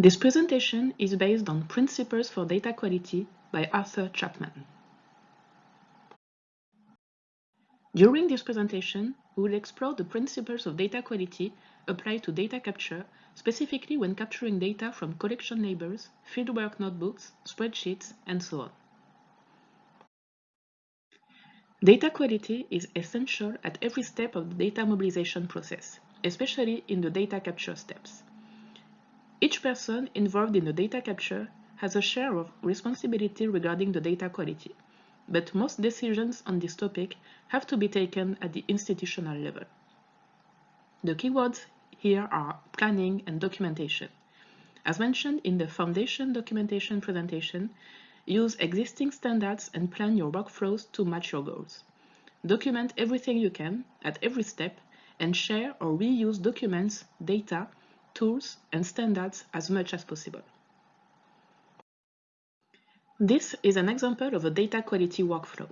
This presentation is based on Principles for Data Quality by Arthur Chapman. During this presentation, we will explore the principles of data quality applied to data capture, specifically when capturing data from collection labels, fieldwork notebooks, spreadsheets, and so on. Data quality is essential at every step of the data mobilization process, especially in the data capture steps. Each person involved in the data capture has a share of responsibility regarding the data quality, but most decisions on this topic have to be taken at the institutional level. The keywords here are planning and documentation. As mentioned in the foundation documentation presentation, Use existing standards and plan your workflows to match your goals. Document everything you can at every step and share or reuse documents, data, tools, and standards as much as possible. This is an example of a data quality workflow.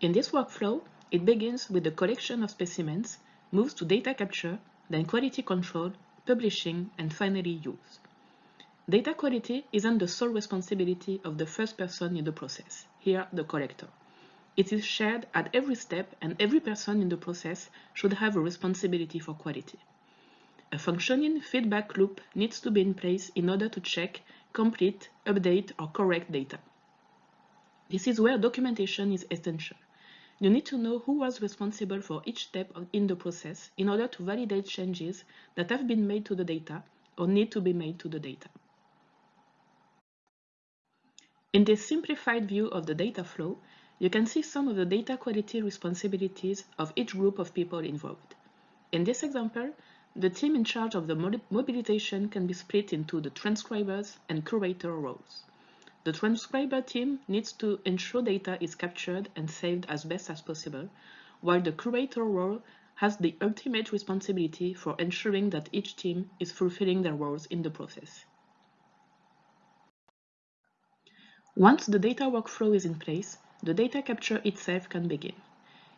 In this workflow, it begins with the collection of specimens, moves to data capture, then quality control, publishing, and finally use. Data quality isn't the sole responsibility of the first person in the process, here the collector. It is shared at every step and every person in the process should have a responsibility for quality. A functioning feedback loop needs to be in place in order to check, complete, update or correct data. This is where documentation is essential. You need to know who was responsible for each step in the process in order to validate changes that have been made to the data or need to be made to the data. In this simplified view of the data flow, you can see some of the data quality responsibilities of each group of people involved. In this example, the team in charge of the mobilization can be split into the transcribers and curator roles. The transcriber team needs to ensure data is captured and saved as best as possible, while the curator role has the ultimate responsibility for ensuring that each team is fulfilling their roles in the process. Once the data workflow is in place, the data capture itself can begin.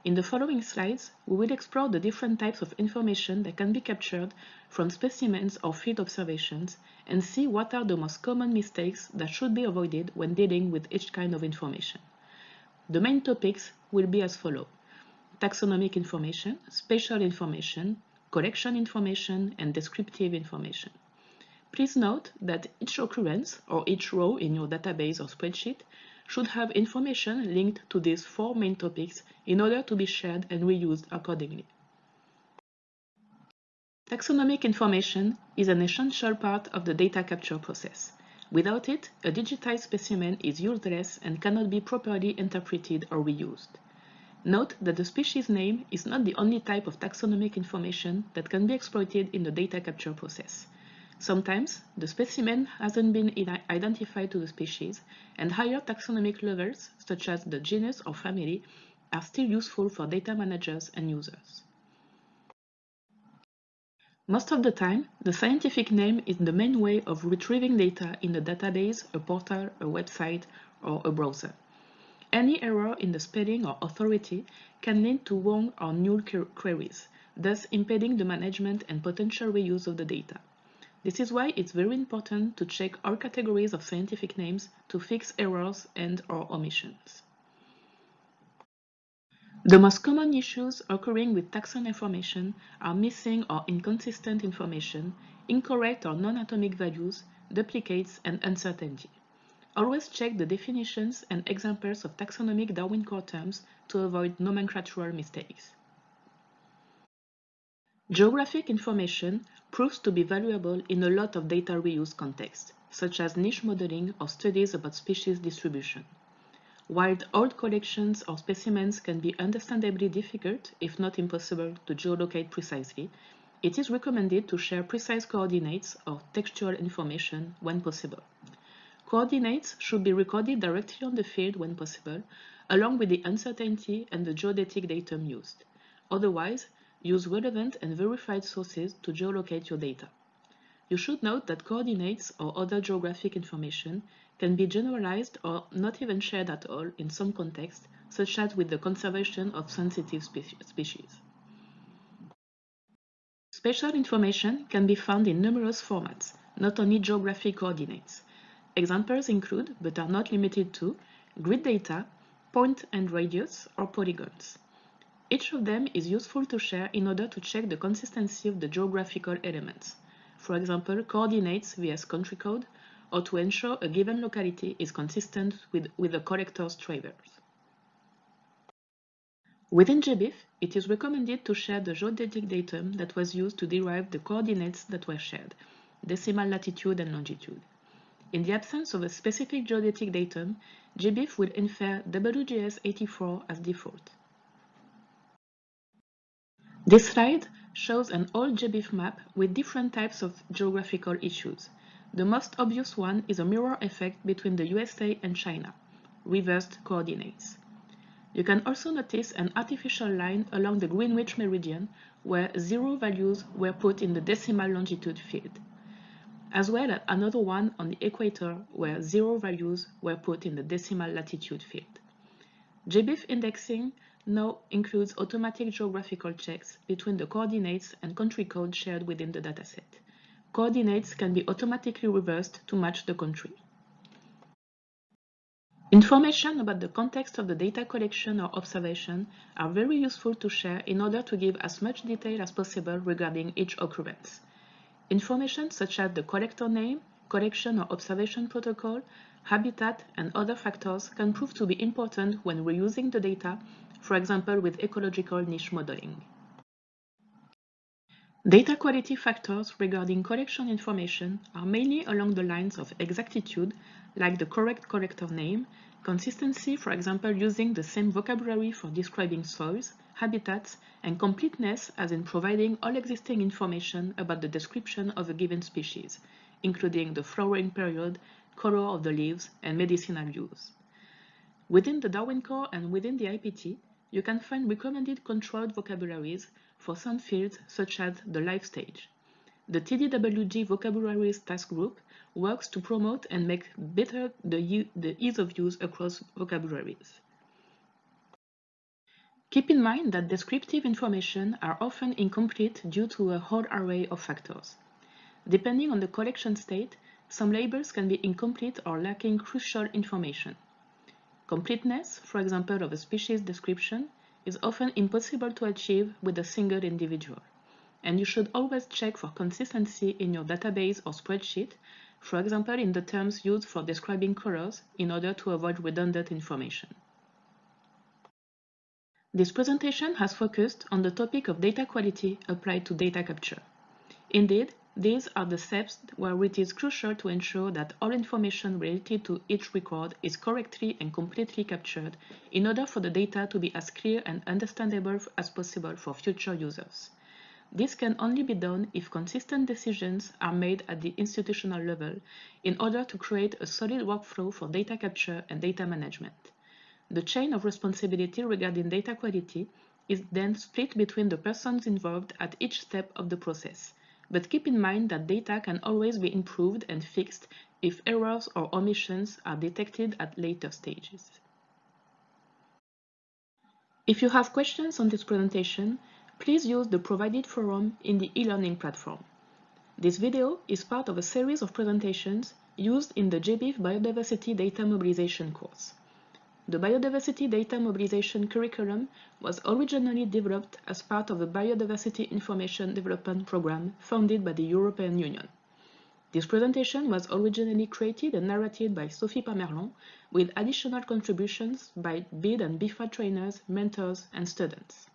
In the following slides, we will explore the different types of information that can be captured from specimens or field observations and see what are the most common mistakes that should be avoided when dealing with each kind of information. The main topics will be as follow. Taxonomic information, spatial information, collection information, and descriptive information. Please note that each occurrence or each row in your database or spreadsheet should have information linked to these four main topics in order to be shared and reused accordingly. Taxonomic information is an essential part of the data capture process. Without it, a digitized specimen is useless and cannot be properly interpreted or reused. Note that the species name is not the only type of taxonomic information that can be exploited in the data capture process. Sometimes, the specimen hasn't been identified to the species, and higher taxonomic levels, such as the genus or family, are still useful for data managers and users. Most of the time, the scientific name is the main way of retrieving data in a database, a portal, a website, or a browser. Any error in the spelling or authority can lead to wrong or null queries, thus impeding the management and potential reuse of the data. This is why it's very important to check all categories of scientific names to fix errors and or omissions. The most common issues occurring with taxon information are missing or inconsistent information, incorrect or non-atomic values, duplicates, and uncertainty. Always check the definitions and examples of taxonomic Darwin core terms to avoid nomenclatural mistakes. Geographic information proves to be valuable in a lot of data reuse contexts, such as niche modeling or studies about species distribution. While old collections or specimens can be understandably difficult, if not impossible, to geolocate precisely, it is recommended to share precise coordinates or textual information when possible. Coordinates should be recorded directly on the field when possible, along with the uncertainty and the geodetic datum used. Otherwise, Use relevant and verified sources to geolocate your data. You should note that coordinates or other geographic information can be generalized or not even shared at all in some contexts, such as with the conservation of sensitive species. Spatial information can be found in numerous formats, not only geographic coordinates. Examples include, but are not limited to, grid data, point and radius, or polygons. Each of them is useful to share in order to check the consistency of the geographical elements. For example, coordinates vs country code, or to ensure a given locality is consistent with, with the collector's traverse. Within GBIF, it is recommended to share the geodetic datum that was used to derive the coordinates that were shared, decimal latitude and longitude. In the absence of a specific geodetic datum, GBIF will infer WGS84 as default. This slide shows an old GBIF map with different types of geographical issues. The most obvious one is a mirror effect between the USA and China, reversed coordinates. You can also notice an artificial line along the Greenwich meridian where zero values were put in the decimal longitude field, as well as another one on the equator where zero values were put in the decimal latitude field. GBIF indexing now includes automatic geographical checks between the coordinates and country code shared within the dataset. Coordinates can be automatically reversed to match the country. Information about the context of the data collection or observation are very useful to share in order to give as much detail as possible regarding each occurrence. Information such as the collector name, collection or observation protocol, habitat, and other factors can prove to be important when reusing the data for example with ecological niche modeling. Data quality factors regarding collection information are mainly along the lines of exactitude, like the correct collector name, consistency, for example using the same vocabulary for describing soils, habitats, and completeness as in providing all existing information about the description of a given species, including the flowering period, color of the leaves, and medicinal use. Within the Darwin Core and within the IPT, you can find recommended controlled vocabularies for some fields such as the life stage. The TDWG Vocabularies Task Group works to promote and make better the, the ease of use across vocabularies. Keep in mind that descriptive information are often incomplete due to a whole array of factors. Depending on the collection state, some labels can be incomplete or lacking crucial information. Completeness, for example of a species description, is often impossible to achieve with a single individual. And you should always check for consistency in your database or spreadsheet, for example in the terms used for describing colors in order to avoid redundant information. This presentation has focused on the topic of data quality applied to data capture. Indeed, these are the steps where it is crucial to ensure that all information related to each record is correctly and completely captured in order for the data to be as clear and understandable as possible for future users. This can only be done if consistent decisions are made at the institutional level in order to create a solid workflow for data capture and data management. The chain of responsibility regarding data quality is then split between the persons involved at each step of the process, but keep in mind that data can always be improved and fixed if errors or omissions are detected at later stages. If you have questions on this presentation, please use the provided forum in the e-learning platform. This video is part of a series of presentations used in the GBIF Biodiversity Data Mobilization course. The Biodiversity Data Mobilization curriculum was originally developed as part of the Biodiversity Information Development Programme funded by the European Union. This presentation was originally created and narrated by Sophie Pamerlon with additional contributions by BID and BIFA trainers, mentors, and students.